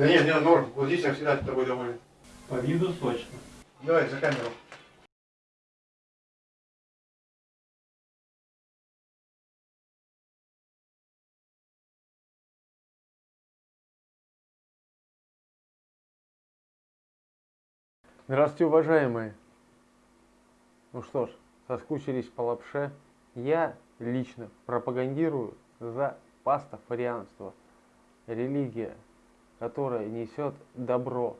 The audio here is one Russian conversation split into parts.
Да нет, нет, норм. Вот здесь я всегда тобой доволен. По виду сочно. Давай за камеру. Здравствуйте, уважаемые! Ну что ж, соскучились по лапше? Я лично пропагандирую за пастафарианство. Религия, которая несет добро.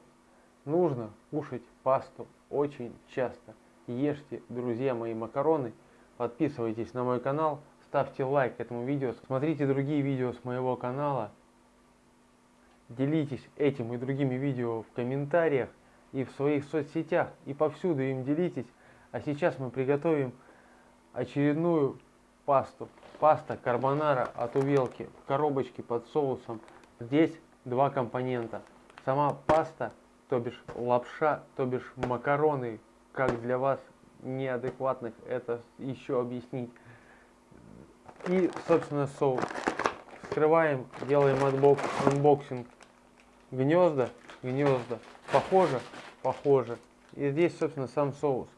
Нужно кушать пасту очень часто. Ешьте, друзья мои, макароны. Подписывайтесь на мой канал, ставьте лайк этому видео. Смотрите другие видео с моего канала. Делитесь этим и другими видео в комментариях и в своих соцсетях, и повсюду им делитесь. А сейчас мы приготовим очередную пасту. Паста карбонара от Увелки в коробочке под соусом. Здесь два компонента. Сама паста, то бишь лапша, то бишь макароны, как для вас неадекватных это еще объяснить. И, собственно, соус. Вскрываем, делаем отбок, анбоксинг гнезда, гнезда. Похоже, похоже. И здесь, собственно, сам соус.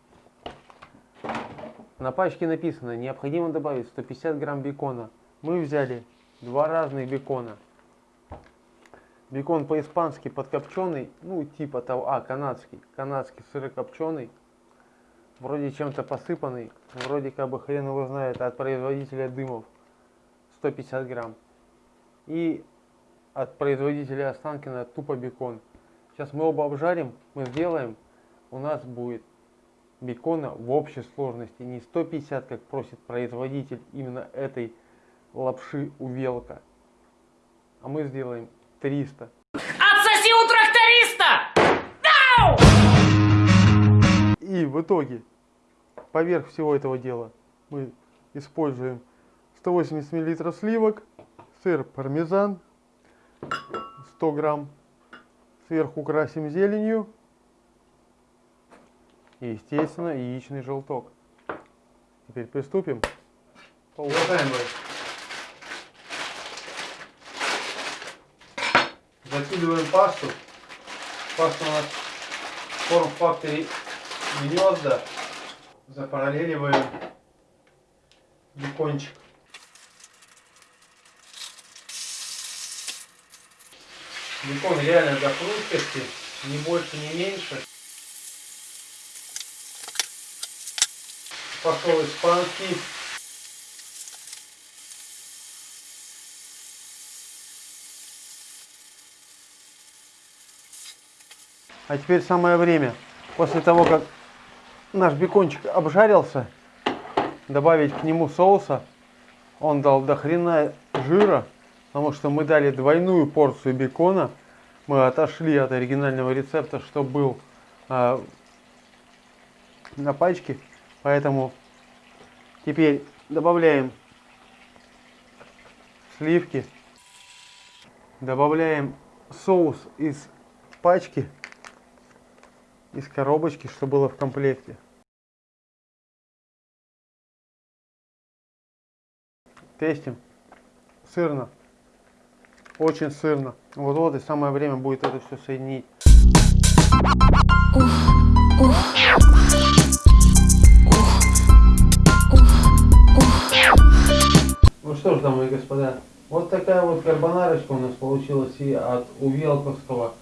На пачке написано, необходимо добавить 150 грамм бекона. Мы взяли два разных бекона. Бекон по-испански подкопченый, ну типа того, а, канадский. Канадский сырокопченый. Вроде чем-то посыпанный. Вроде как бы хрен его знает от производителя дымов. 150 грамм. И от производителя Останкина тупо бекон. Сейчас мы оба обжарим, мы сделаем. У нас будет бекона в общей сложности не 150, как просит производитель именно этой лапши увелка, а мы сделаем 300. Отсоси у тракториста! No! И в итоге, поверх всего этого дела, мы используем 180 мл сливок, сыр пармезан, 100 грамм, сверху красим зеленью, и, естественно, яичный желток. Теперь приступим. Уважаемые, закидываем пасту. Паста у нас в форм-факторе гнезда. Запараллеливаем бекончик. Бекон реально до хрусткости, ни больше, ни меньше. Пошел испанский. А теперь самое время, после того, как наш бекончик обжарился, добавить к нему соуса. Он дал до хрена жира, потому что мы дали двойную порцию бекона. Мы отошли от оригинального рецепта, что был э, на пачке. Поэтому теперь добавляем сливки, добавляем соус из пачки, из коробочки, что было в комплекте. Тестим. Сырно. Очень сырно. Вот-вот и самое время будет это все соединить. Ну что ж, дамы и господа, вот такая вот карбонарочка у нас получилась и от увелковского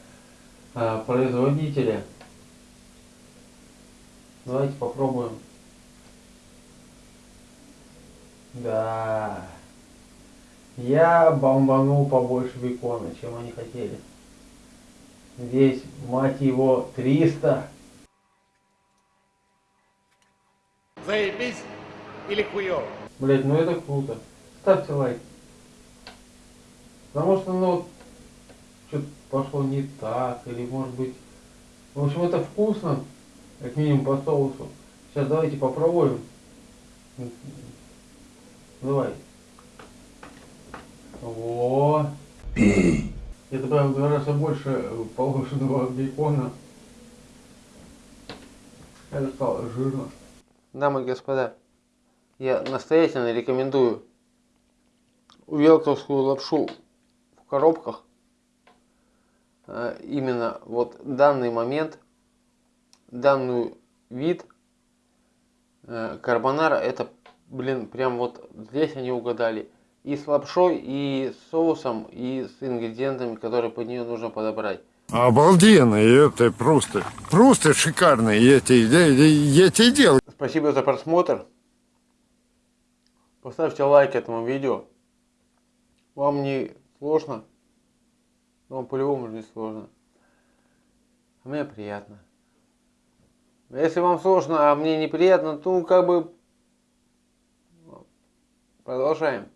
э, производителя. Давайте попробуем. Да. Я бомбанул побольше бекона, чем они хотели. Здесь, мать его, 300. Заебись или хуёво? Блять, ну это круто. Ставьте лайк. Потому что, ну, что-то пошло не так, или может быть... В общем, это вкусно, как минимум по соусу. Сейчас давайте попробуем. Давай. О, Пей. я добавил в два раза больше положенного бекона. Это стало жирно. Дамы и господа, я настоятельно рекомендую увелковскую лапшу в коробках. э, именно вот данный момент, данный вид э, карбонара, это, блин, прям вот здесь они угадали. И с лапшой, и с соусом, и с ингредиентами, которые под нее нужно подобрать. Обалденно, это просто, просто шикарно. Я тебе, я, я- я тебе делаю. Спасибо за просмотр. Поставьте лайк этому видео. Вам не сложно? Вам по-любому не сложно. А мне приятно. А Если вам сложно, а мне неприятно, то как бы продолжаем.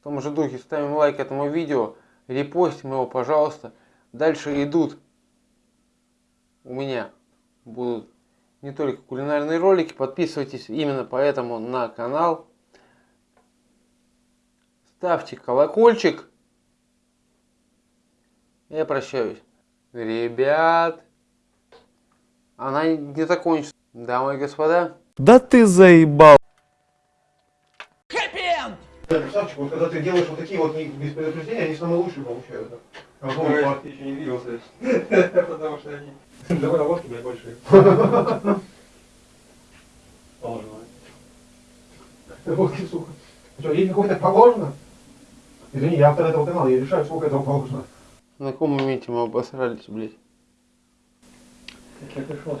В том же духе ставим лайк этому видео, репостим его, пожалуйста. Дальше идут у меня будут не только кулинарные ролики. Подписывайтесь именно поэтому на канал. Ставьте колокольчик. Я прощаюсь. Ребят, она не закончится. Дамы и господа. Да ты заебал. Красавчик, вот когда ты делаешь вот такие вот без предупреждения, они самые лучшие получаются. Ой, факта? я еще не видел, потому что они довольно ложки, блядь, большие. Положено. Водки, сука. Что, ей какой-то положено? Извини, я автор этого канала, я решаю, сколько этого положено. На каком моменте мы обосрались, блядь? Как я пришел